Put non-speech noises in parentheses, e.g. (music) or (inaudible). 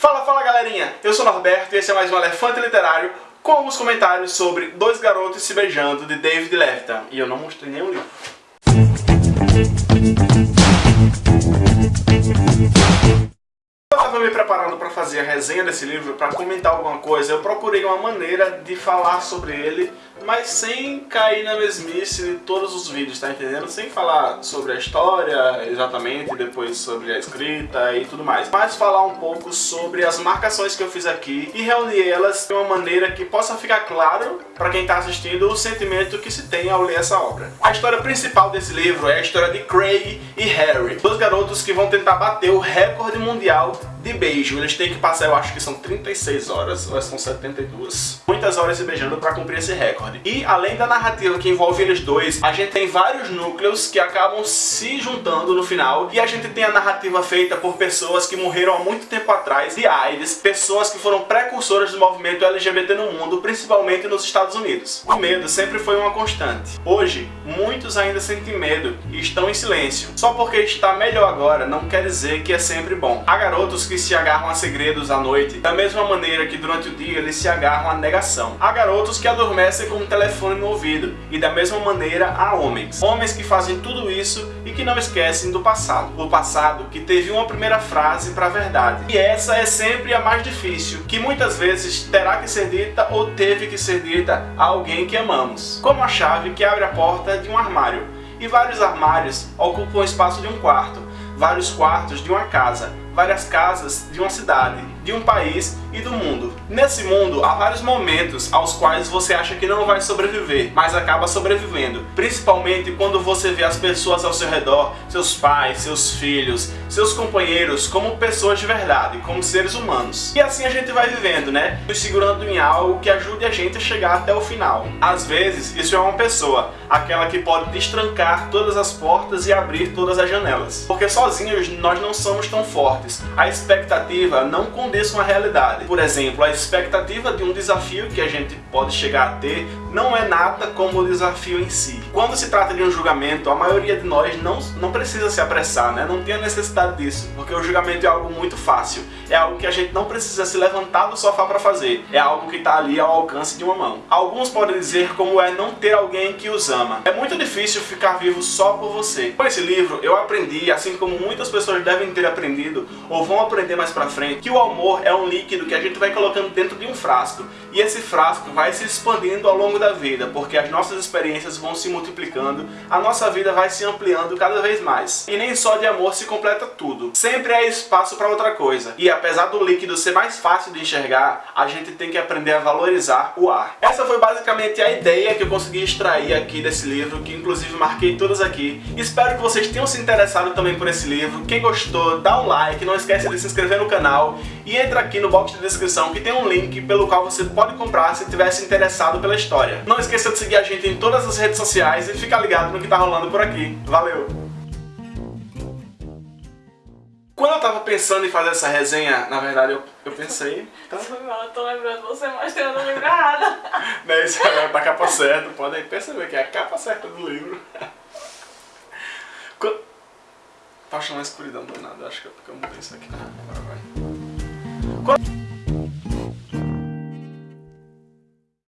Fala, fala galerinha! Eu sou Norberto e esse é mais um Elefante Literário com alguns comentários sobre Dois Garotos Se Beijando, de David Levitan. E eu não mostrei nenhum livro. Estava me preparando para fazer a resenha desse livro, para comentar alguma coisa, eu procurei uma maneira de falar sobre ele mas sem cair na mesmice de todos os vídeos, tá entendendo? Sem falar sobre a história exatamente, depois sobre a escrita e tudo mais. Mas falar um pouco sobre as marcações que eu fiz aqui e reunir elas de uma maneira que possa ficar claro para quem está assistindo o sentimento que se tem ao ler essa obra. A história principal desse livro é a história de Craig e Harry, dois garotos que vão tentar bater o recorde mundial de beijo. Eles têm que passar, eu acho que são 36 horas, ou são 72. Muitas horas se beijando para cumprir esse recorde. E além da narrativa que envolve eles dois, a gente tem vários núcleos que acabam se juntando no final. E a gente tem a narrativa feita por pessoas que morreram há muito tempo atrás de AIDS, pessoas que foram precursoras do movimento LGBT no mundo, principalmente nos Estados Unidos. O medo sempre foi uma constante. Hoje, muitos ainda sentem medo e estão em silêncio. Só porque está melhor agora não quer dizer que é sempre bom. Há garotos que se agarram a segredos à noite, da mesma maneira que durante o dia eles se agarram à negação. Há garotos que adormecem com um telefone no ouvido, e da mesma maneira há homens. Homens que fazem tudo isso e que não esquecem do passado. O passado que teve uma primeira frase para a verdade. E essa é sempre a mais difícil, que muitas vezes terá que ser dita ou teve que ser dita a alguém que amamos. Como a chave que abre a porta de um armário. E vários armários ocupam o espaço de um quarto, vários quartos de uma casa, várias casas de uma cidade, de um país e do mundo. Nesse mundo, há vários momentos aos quais você acha que não vai sobreviver, mas acaba sobrevivendo. Principalmente quando você vê as pessoas ao seu redor, seus pais, seus filhos, seus companheiros, como pessoas de verdade, como seres humanos. E assim a gente vai vivendo, né? Nos segurando em algo que ajude a gente a chegar até o final. Às vezes, isso é uma pessoa, aquela que pode destrancar todas as portas e abrir todas as janelas. Porque sozinhos nós não somos tão fortes. A expectativa não condiz aconteça uma realidade. Por exemplo, a expectativa de um desafio que a gente pode chegar a ter não é nada como o desafio em si. Quando se trata de um julgamento, a maioria de nós não, não precisa se apressar, né? não tem a necessidade disso, porque o julgamento é algo muito fácil, é algo que a gente não precisa se levantar do sofá para fazer, é algo que está ali ao alcance de uma mão. Alguns podem dizer como é não ter alguém que os ama. É muito difícil ficar vivo só por você. Com esse livro, eu aprendi, assim como muitas pessoas devem ter aprendido, ou vão aprender mais pra frente, que o amor é um líquido que a gente vai colocando dentro de um frasco, e esse frasco vai se expandindo ao longo da vida, porque as nossas experiências vão se multiplicando, a nossa vida vai se ampliando cada vez mais. E nem só de amor se completa tudo. Sempre há espaço para outra coisa. E apesar do líquido ser mais fácil de enxergar, a gente tem que aprender a valorizar o ar. Essa foi basicamente a ideia que eu consegui extrair aqui desse livro, que inclusive marquei todas aqui. Espero que vocês tenham se interessado também por esse livro. Quem gostou, dá um like, não esquece de se inscrever no canal e entra aqui no box de descrição que tem um link pelo qual você pode comprar se tivesse interessado pela história. Não esqueça de seguir a gente em todas as redes sociais e ficar ligado no que tá rolando por aqui. Valeu! Quando eu tava pensando em fazer essa resenha, na verdade eu, eu pensei... (laughs) Tá? Eu tô lembrando você mostrando o livro errado. Não, (laughs) isso é da capa certa, podem perceber que é a capa certa do livro. (laughs) Quando... Tá achando a escuridão do nada, acho que é porque eu mudei isso aqui. Agora vai. Go